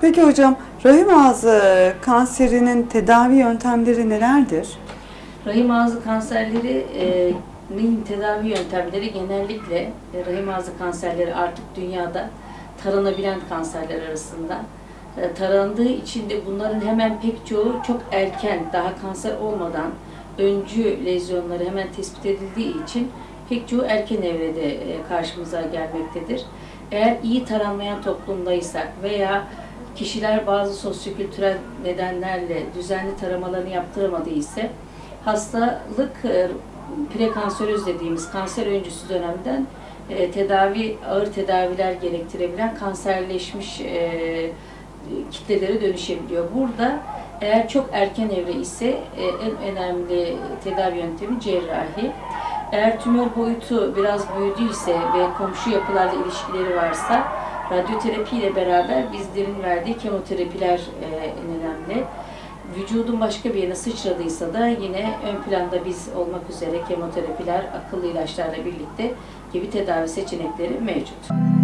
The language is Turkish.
Peki hocam rahim ağzı kanserinin tedavi yöntemleri nelerdir? Rahim ağzı kanserlerinin tedavi yöntemleri genellikle e, rahim ağzı kanserleri artık dünyada taranabilen kanserler arasında. E, Tarandığı için de bunların hemen pek çoğu çok erken, daha kanser olmadan öncü lezyonları hemen tespit edildiği için pek çoğu erken evrede e, karşımıza gelmektedir. Eğer iyi taranmayan toplumdaysak veya kişiler bazı sosyokültürel nedenlerle düzenli taramalarını yaptıramadı ise hastalık e, prekanseröz dediğimiz kanser öncüsü dönemden e, tedavi ağır tedaviler gerektirebilen kanserleşmiş e, kitlelere dönüşebiliyor. Burada eğer çok erken evre ise en önemli tedavi yöntemi cerrahi. Eğer tümör boyutu biraz büyüdüyse ve komşu yapılarla ilişkileri varsa radyoterapi ile beraber bizlerin verdiği kemoterapiler e, en önemli. Vücudun başka bir yerine sıçradıysa da yine ön planda biz olmak üzere kemoterapiler, akıllı ilaçlarla birlikte gibi tedavi seçenekleri mevcut.